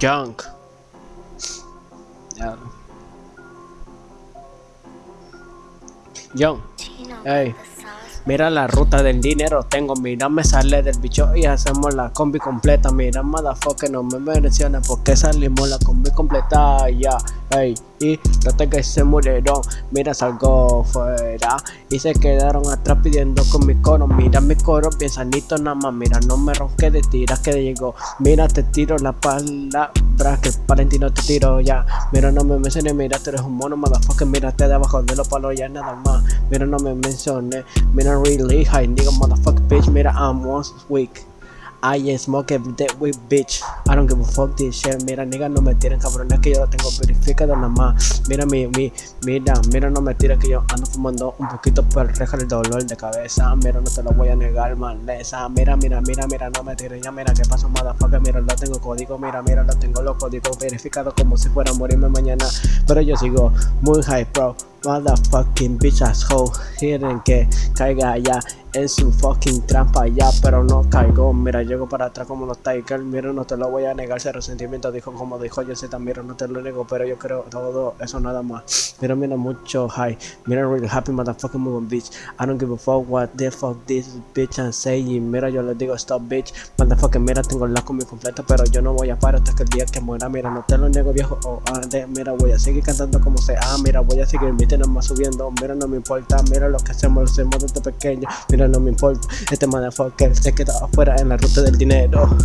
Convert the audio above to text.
Junk. Ya. Young. Ey. Mira la ruta del dinero tengo, mira me sale del bicho y hacemos la combi completa Mira motherfucker no me menciona porque salimos la combi completa Ya, ey, y no que se murieron. Mira salgo fuera. Y se quedaron atrás pidiendo con mi coro. Mira mi coro bien sanito nada más. Mira no me ronque de tiras que llegó. Mira te tiro la palabra que Valentino te tiro ya. Mira no me menciones, mira tú eres un mono motherfucker. Mírate debajo de los palos ya nada más. Mira no me menciones, mira really high nigga motherfucker bitch. Mira I'm once week I smoke every day with bitch I don't give a fuck this shit Mira nigga no me tiren cabrones que yo lo tengo verificado nada más. Mira mi, mi, mira, mira no me tires que yo ando fumando un poquito por reja el dolor de cabeza. Mira no te lo voy a negar maleza. Mira, mira, mira, mira no me tires ya mira que pasó motherfucker. Mira lo tengo código, mira, mira lo tengo los códigos verificados como si fuera a morirme mañana. Pero yo sigo muy high bro Motherfucking bitch asshole. Quieren que caiga ya en su fucking trampa ya Pero no caigo, mira llego para atrás como los Tigers Mira no te lo voy a negar, ese resentimiento dijo como dijo yo sé también no te lo nego Pero yo creo todo eso nada más. Mira mira mucho high, mira really happy motherfucking moving bitch. I don't give a fuck what the fuck this bitch and saying. Mira yo le digo stop bitch. Motherfucking mira tengo la comida completa Pero yo no voy a parar hasta que el día que muera. Mira no te lo nego viejo, oh, ah, mira voy a seguir cantando como sea. Mira voy a seguir más subiendo. Mira no me importa, mira lo que hacemos, lo hacemos desde pequeño. Mira no me importa, este motherfucker se queda afuera en la ruta del dinero